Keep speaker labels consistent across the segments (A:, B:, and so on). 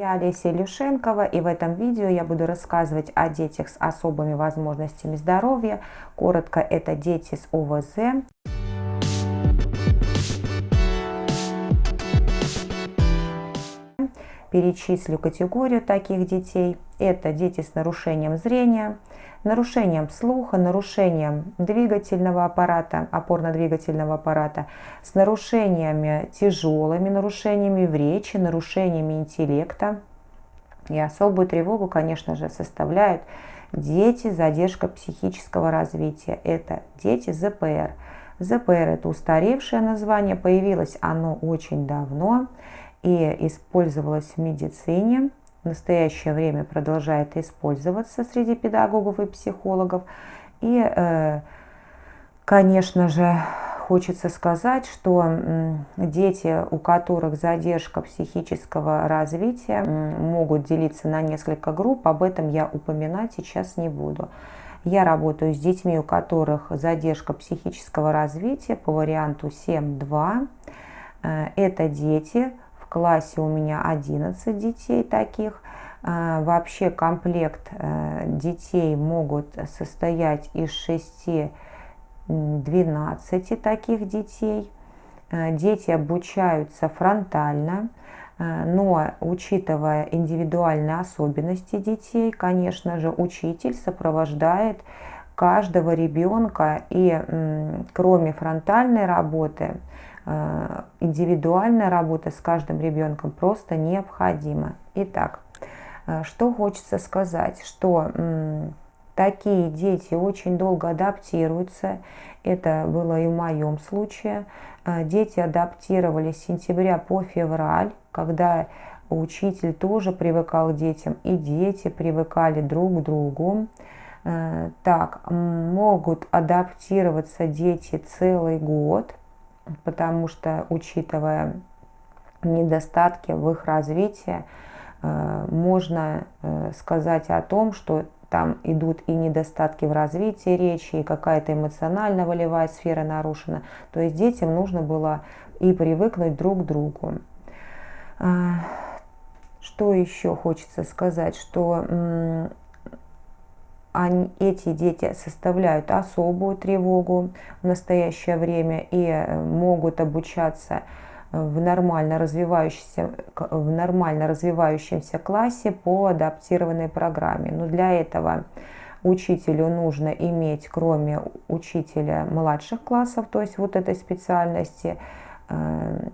A: Я Олеся Илюшенкова и в этом видео я буду рассказывать о детях с особыми возможностями здоровья. Коротко, это дети с ОВЗ. Перечислю категорию таких детей. Это дети с нарушением зрения, нарушением слуха, нарушением двигательного аппарата, опорно-двигательного аппарата, с нарушениями, тяжелыми нарушениями в речи, нарушениями интеллекта. И особую тревогу, конечно же, составляют дети задержка психического развития. Это дети ЗПР. ЗПР – это устаревшее название, появилось оно очень давно и использовалось в медицине в настоящее время продолжает использоваться среди педагогов и психологов. И, э, конечно же, хочется сказать, что дети, у которых задержка психического развития, могут делиться на несколько групп. Об этом я упоминать сейчас не буду. Я работаю с детьми, у которых задержка психического развития по варианту 7.2. Э, это дети, классе у меня 11 детей таких. А, вообще комплект э, детей могут состоять из 6-12 таких детей. Э, дети обучаются фронтально, э, но учитывая индивидуальные особенности детей, конечно же, учитель сопровождает каждого ребенка и кроме фронтальной работы индивидуальная работа с каждым ребенком просто необходима. Итак, э, что хочется сказать, что такие дети очень долго адаптируются. Это было и в моем случае. Э, дети адаптировались с сентября по февраль, когда учитель тоже привыкал к детям, и дети привыкали друг к другу. Так, могут адаптироваться дети целый год – потому что, учитывая недостатки в их развитии, э, можно э, сказать о том, что там идут и недостатки в развитии речи, и какая-то эмоционально-волевая сфера нарушена. То есть детям нужно было и привыкнуть друг к другу. Э, что еще хочется сказать, что они, эти дети составляют особую тревогу в настоящее время и э, могут обучаться в нормально развивающемся, в нормально развивающемся классе по адаптированной программе. Но для этого учителю нужно иметь, кроме учителя младших классов, то есть вот этой специальности, э,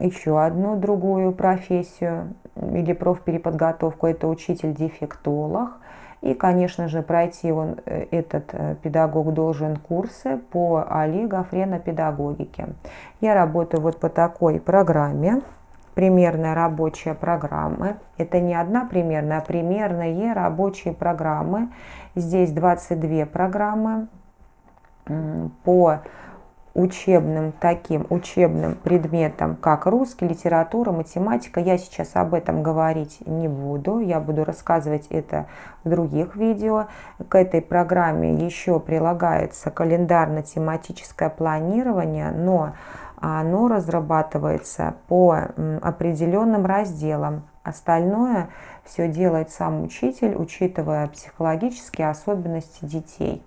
A: еще одну другую профессию или профпереподготовку. Это учитель-дефектолог – и, конечно же, пройти он, э, этот э, педагог должен курсы по АЛИ гофренопедагогике. Я работаю вот по такой программе. Примерная рабочая программа. Это не одна примерная, а примерные рабочие программы. Здесь 22 программы по учебным таким учебным предметам, как русский, литература, математика. Я сейчас об этом говорить не буду, я буду рассказывать это в других видео. К этой программе еще прилагается календарно-тематическое планирование, но оно разрабатывается по определенным разделам. Остальное все делает сам учитель, учитывая психологические особенности детей.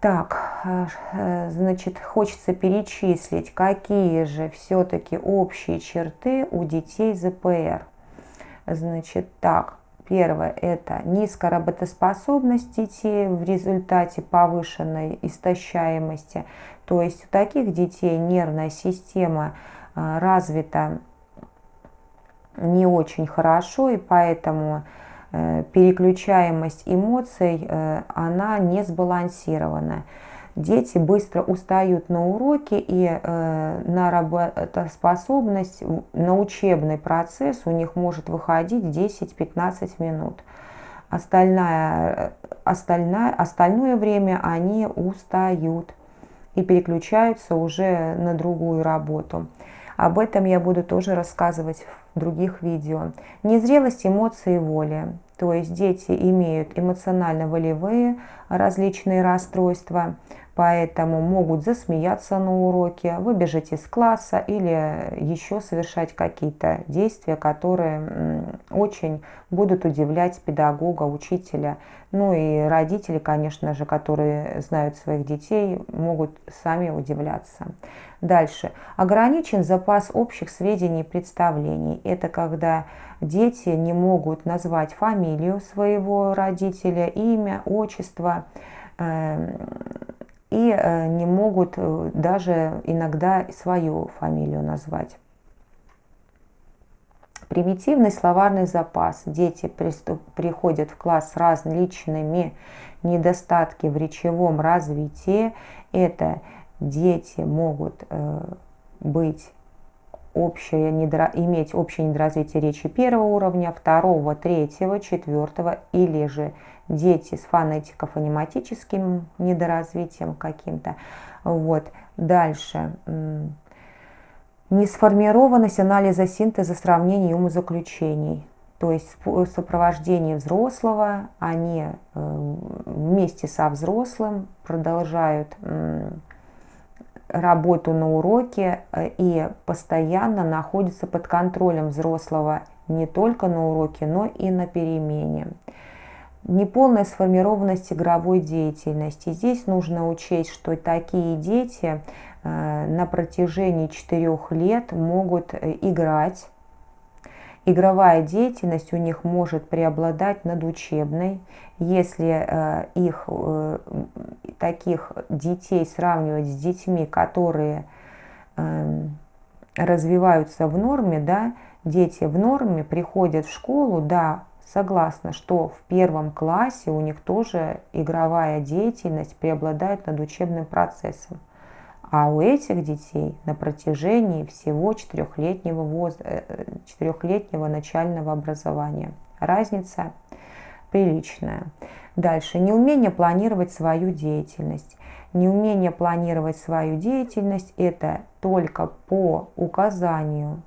A: Так, а, э, значит, хочется перечислить, какие же все-таки общие черты у детей ЗПР. Значит, так, первое – это низкая работоспособность детей в результате повышенной истощаемости. То есть у таких детей нервная система а, развита не очень хорошо, и поэтому Э, переключаемость эмоций, э, она не сбалансирована. Дети быстро устают на уроке и э, на работоспособность, на учебный процесс у них может выходить 10-15 минут. Остальное, остальное, остальное время они устают и переключаются уже на другую работу. Об этом я буду тоже рассказывать в других видео. Незрелость эмоций и воли. То есть дети имеют эмоционально-волевые различные расстройства, поэтому могут засмеяться на уроке, выбежать из класса или еще совершать какие-то действия, которые очень будут удивлять педагога, учителя. Ну и родители, конечно же, которые знают своих детей, могут сами удивляться. Дальше. Ограничен запас общих сведений и представлений. Это когда дети не могут назвать фамилию своего родителя, имя, отчество, эм, и э, не могут э, даже иногда свою фамилию назвать. Примитивный словарный запас. Дети приходят в класс с различными недостатками в речевом развитии. Это дети могут э, быть общее недро, иметь общее недоразвитие речи первого уровня, второго, третьего, четвертого или же дети с фонетико-фонематическим недоразвитием каким-то. Вот. Дальше. Несформированность анализа синтеза сравнений и умозаключений. То есть в сопровождении взрослого они э, вместе со взрослым продолжают работу на уроке э, и постоянно находятся под контролем взрослого не только на уроке, но и на перемене неполная сформированность игровой деятельности. Здесь нужно учесть, что такие дети э, на протяжении четырех лет могут э, играть. Игровая деятельность у них может преобладать над учебной. Если э, их таких детей сравнивать с детьми, которые эм, развиваются в норме, да, дети в норме приходят в школу, да, Согласна, что в первом классе у них тоже игровая деятельность преобладает над учебным процессом. А у этих детей на протяжении всего четырехлетнего, воз... Э, четырехлетнего начального образования. Разница приличная. Дальше. Неумение планировать свою деятельность. Неумение планировать свою деятельность – это только по указанию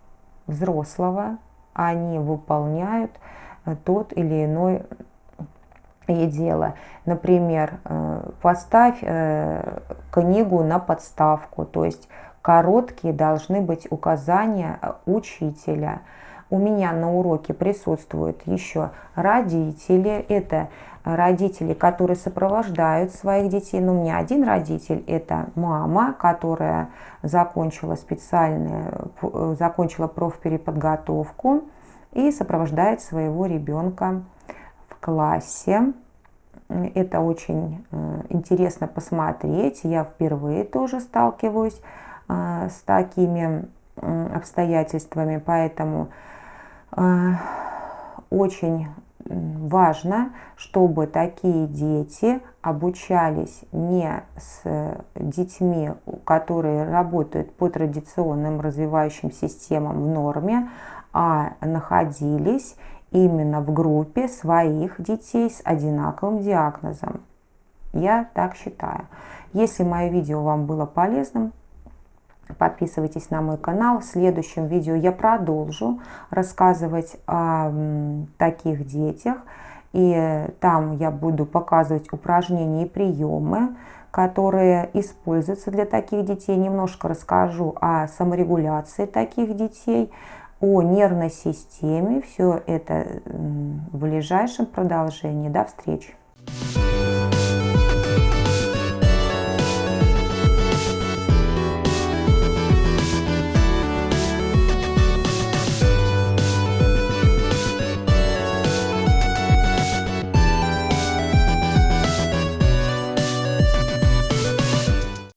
A: взрослого они выполняют тот или иной дело. Например, э, поставь э, книгу на подставку, то есть короткие должны быть указания учителя. У меня на уроке присутствуют еще родители. Это родители, которые сопровождают своих детей. Но у меня один родитель – это мама, которая закончила специальную, закончила профпереподготовку и сопровождает своего ребенка в классе. Это очень э, интересно посмотреть. Я впервые тоже сталкиваюсь э, с такими обстоятельствами, поэтому очень важно, чтобы такие дети обучались не с детьми, которые работают по традиционным развивающим системам в норме, а находились именно в группе своих детей с одинаковым диагнозом. Я так считаю. Если мое видео вам было полезным, подписывайтесь на мой канал. В следующем видео я продолжу рассказывать о таких детях. И там я буду показывать упражнения и приемы, которые используются для таких детей. Немножко расскажу о саморегуляции таких детей, о нервной системе. Все это в ближайшем продолжении. До встречи!